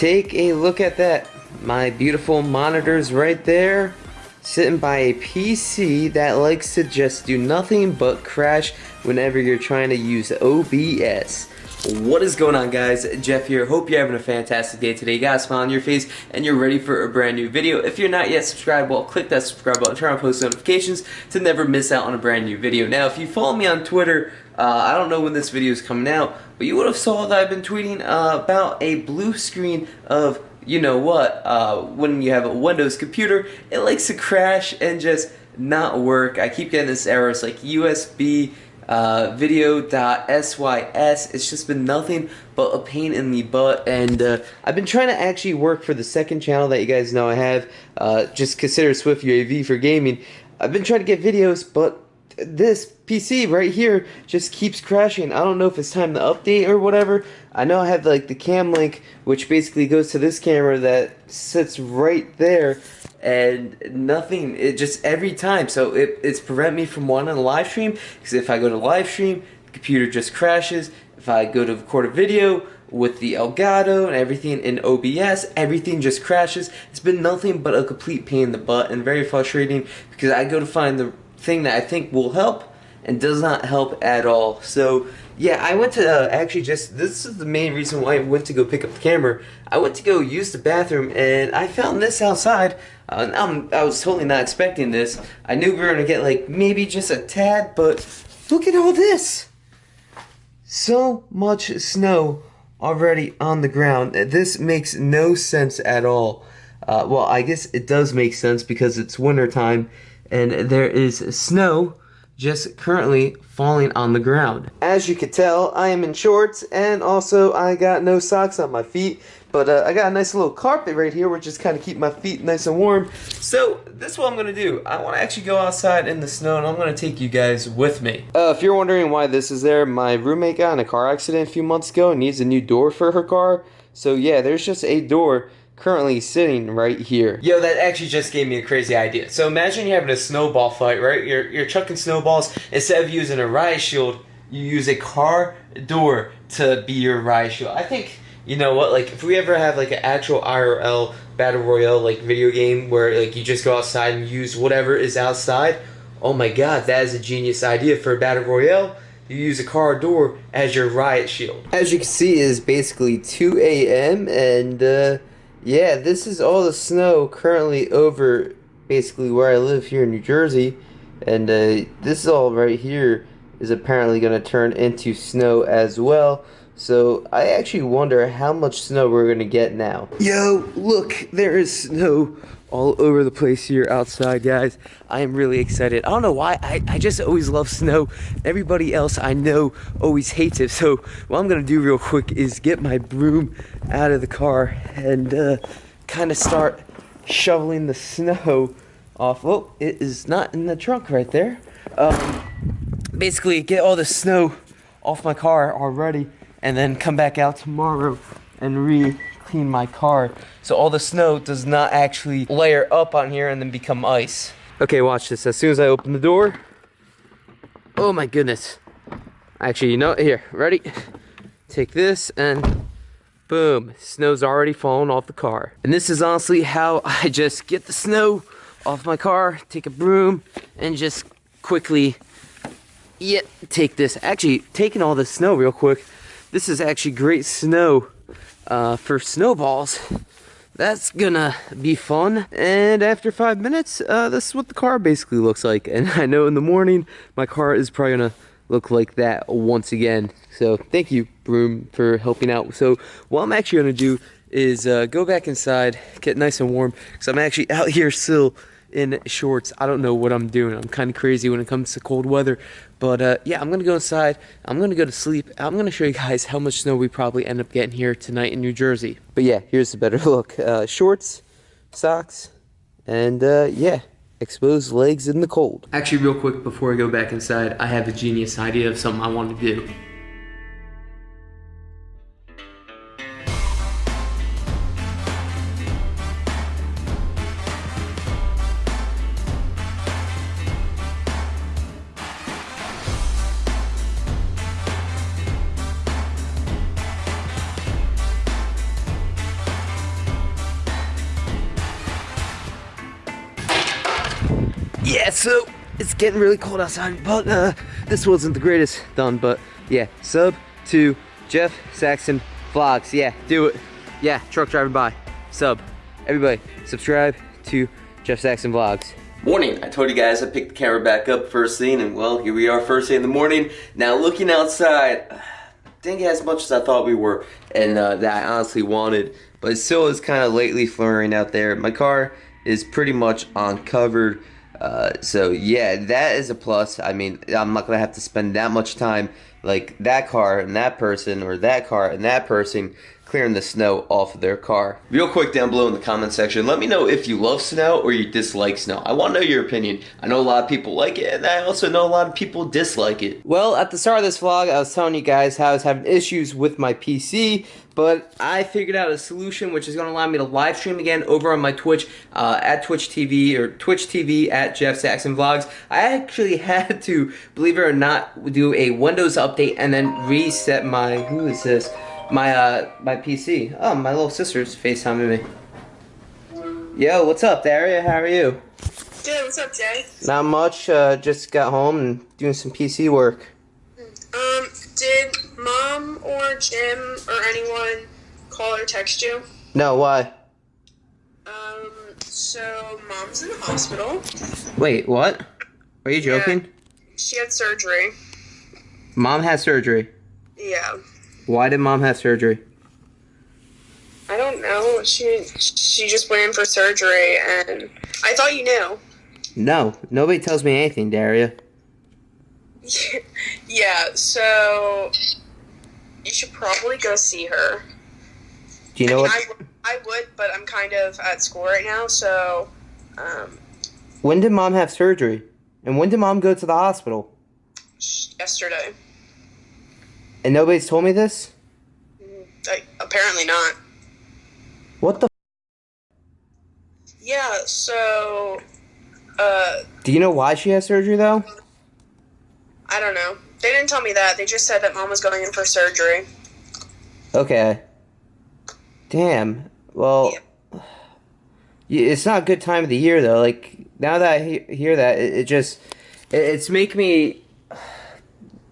take a look at that. My beautiful monitors right there. Sitting by a PC that likes to just do nothing but crash whenever you're trying to use OBS. What is going on guys? Jeff here. Hope you're having a fantastic day today. You got a smile on your face and you're ready for a brand new video. If you're not yet subscribed, well click that subscribe button, turn on post notifications to never miss out on a brand new video. Now if you follow me on Twitter, uh, I don't know when this video is coming out, but you would have saw that I've been tweeting uh, about a blue screen of you know what, uh, when you have a Windows computer, it likes to crash and just not work. I keep getting this error. It's like USB uh, video.sys. It's just been nothing but a pain in the butt. And uh, I've been trying to actually work for the second channel that you guys know I have. Uh, just consider Swift UAV for gaming. I've been trying to get videos, but this PC right here just keeps crashing. I don't know if it's time to update or whatever. I know I have like the cam link, which basically goes to this camera that sits right there and nothing it just every time so it, it's prevent me from wanting to live stream because if I go to live stream the computer just crashes if I go to record a video with the Elgato and everything in OBS everything just crashes it's been nothing but a complete pain in the butt and very frustrating because I go to find the thing that I think will help and does not help at all so yeah, I went to uh, actually just, this is the main reason why I went to go pick up the camera. I went to go use the bathroom and I found this outside. Uh, I'm, I was totally not expecting this. I knew we were going to get like maybe just a tad, but look at all this. So much snow already on the ground. This makes no sense at all. Uh, well, I guess it does make sense because it's winter time and there is snow just currently falling on the ground. As you can tell, I am in shorts and also I got no socks on my feet. But uh, I got a nice little carpet right here which just kind of keep my feet nice and warm. So this is what I'm going to do. I want to actually go outside in the snow and I'm going to take you guys with me. Uh, if you're wondering why this is there, my roommate got in a car accident a few months ago and needs a new door for her car. So yeah, there's just a door currently sitting right here. Yo, that actually just gave me a crazy idea. So imagine you're having a snowball fight, right? You're, you're chucking snowballs. Instead of using a riot shield, you use a car door to be your riot shield. I think, you know what, like if we ever have like an actual IRL battle royale like video game where like you just go outside and use whatever is outside, oh my god, that is a genius idea for a battle royale you use a car door as your riot shield. As you can see, is basically 2 a.m. and uh, yeah, this is all the snow currently over basically where I live here in New Jersey. And uh, this all right here is apparently going to turn into snow as well. So I actually wonder how much snow we're going to get now. Yo, look, there is snow all over the place here outside, guys. I am really excited. I don't know why. I, I just always love snow. Everybody else I know always hates it. So what I'm to do real quick is get my broom out of the car and uh, kind of start shoveling the snow off. Oh, it is not in the trunk right there. Um, basically, get all the snow off my car already and then come back out tomorrow and re clean my car so all the snow does not actually layer up on here and then become ice. Okay, watch this. As soon as I open the door, oh my goodness. Actually, you know, here, ready? Take this and boom, snow's already fallen off the car. And this is honestly how I just get the snow off my car, take a broom, and just quickly, yeah, take this. Actually, taking all the snow real quick, this is actually great snow uh, for snowballs. That's gonna be fun. And after five minutes, uh, this is what the car basically looks like. And I know in the morning, my car is probably gonna look like that once again. So thank you, Broom, for helping out. So what I'm actually gonna do is uh, go back inside, get nice and warm, because I'm actually out here still in shorts. I don't know what I'm doing. I'm kind of crazy when it comes to cold weather. But uh, yeah, I'm going to go inside. I'm going to go to sleep. I'm going to show you guys how much snow we probably end up getting here tonight in New Jersey. But yeah, here's a better look. Uh, shorts, socks, and uh, yeah, exposed legs in the cold. Actually, real quick before I go back inside, I have a genius idea of something I want to do. Yeah, so it's getting really cold outside, but uh, this wasn't the greatest done, but yeah, sub to Jeff Saxon Vlogs. Yeah, do it. Yeah, truck driving by. Sub. Everybody, subscribe to Jeff Saxon Vlogs. Morning. I told you guys I picked the camera back up first thing, and well, here we are first thing in the morning. Now looking outside, didn't get as much as I thought we were, and uh, that I honestly wanted, but it still is kind of lately flurrying out there. My car is pretty much uncovered. Uh, so yeah, that is a plus. I mean, I'm not gonna have to spend that much time like that car and that person or that car and that person clearing the snow off of their car. Real quick down below in the comment section, let me know if you love snow or you dislike snow. I want to know your opinion. I know a lot of people like it, and I also know a lot of people dislike it. Well, at the start of this vlog, I was telling you guys how I was having issues with my PC, but I figured out a solution which is going to allow me to live stream again over on my Twitch uh, at Twitch TV or Twitch TV at Jeff Saxon Vlogs. I actually had to, believe it or not, do a Windows update and then reset my, who is this? my uh my PC. Oh, my little sister's FaceTiming me. Yo, what's up, Daria? How are you? Good. What's up, Jay? Not much. Uh, just got home and doing some PC work. Mom or Jim or anyone call or text you? No. Why? Um. So mom's in the hospital. Wait. What? Are you joking? Yeah, she had surgery. Mom had surgery. Yeah. Why did mom have surgery? I don't know. She she just went in for surgery, and I thought you knew. No, nobody tells me anything, Daria. yeah, so you should probably go see her. Do you know I mean, what? I, I would, but I'm kind of at school right now, so. Um, when did mom have surgery? And when did mom go to the hospital? Yesterday. And nobody's told me this? I, apparently not. What the? Yeah, so. Uh, Do you know why she has surgery though? I don't know. They didn't tell me that. They just said that mom was going in for surgery. Okay. Damn. Well, yeah. it's not a good time of the year though. Like now that I hear that, it, it just it, it's make me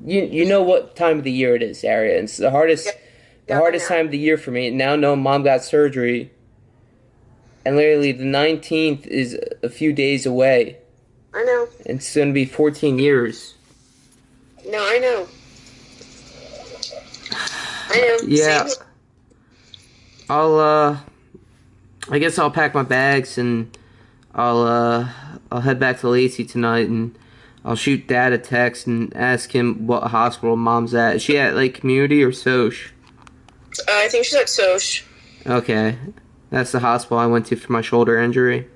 you you know what time of the year it is, Aria. It's the hardest yeah. the yeah, hardest time of the year for me. Now no mom got surgery. And literally the nineteenth is a few days away. I know. It's gonna be fourteen years. No, I know. I know. Yeah. Same. I'll uh I guess I'll pack my bags and I'll uh I'll head back to Lacey tonight and I'll shoot dad a text and ask him what hospital mom's at. Is she at like community or Soch? Uh, I think she's at Soch. Okay. That's the hospital I went to for my shoulder injury.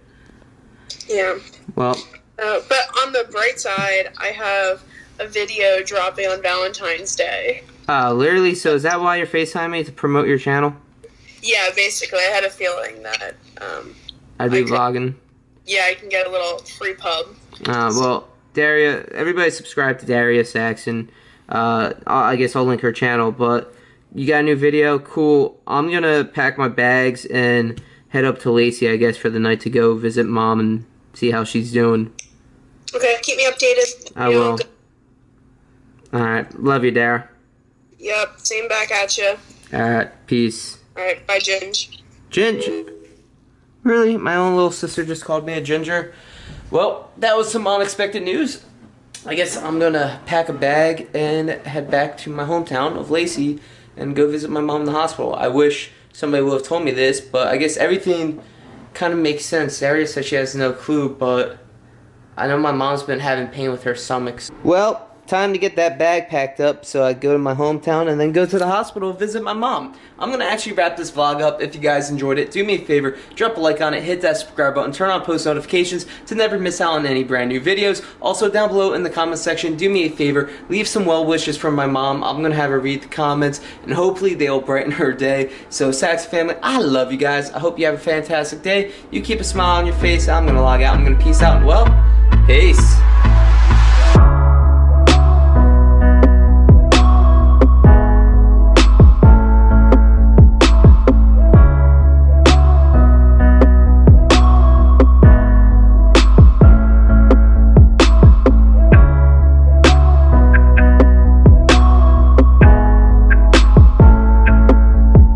Yeah. Well. Uh, but on the bright side, I have a video dropping on Valentine's Day. Uh, literally, so is that why you're FaceTiming me to promote your channel? Yeah, basically. I had a feeling that, um, I'd be I vlogging. Could, yeah, I can get a little free pub. Uh, well, Daria, everybody subscribe to Daria Saxon. Uh, I guess I'll link her channel, but you got a new video? Cool. I'm gonna pack my bags and head up to Lacey, I guess, for the night to go visit mom and see how she's doing. Okay, keep me updated. I will. Alright, love you, Dara. Yep, same back at you. Alright, peace. Alright, bye, Ginge. Ginge? Really? My own little sister just called me a ginger? Well, that was some unexpected news. I guess I'm gonna pack a bag and head back to my hometown of Lacey and go visit my mom in the hospital. I wish somebody would have told me this, but I guess everything kind of makes sense. Daria said she has no clue, but I know my mom's been having pain with her stomach. Well, time to get that bag packed up so I go to my hometown and then go to the hospital visit my mom. I'm to actually wrap this vlog up. If you guys enjoyed it, do me a favor, drop a like on it, hit that subscribe button, turn on post notifications to never miss out on any brand new videos. Also down below in the comment section, do me a favor, leave some well wishes from my mom. I'm to have her read the comments and hopefully they'll brighten her day. So Sax family, I love you guys. I hope you have a fantastic day. You keep a smile on your face. I'm to log out. I'm to peace out. Well, peace.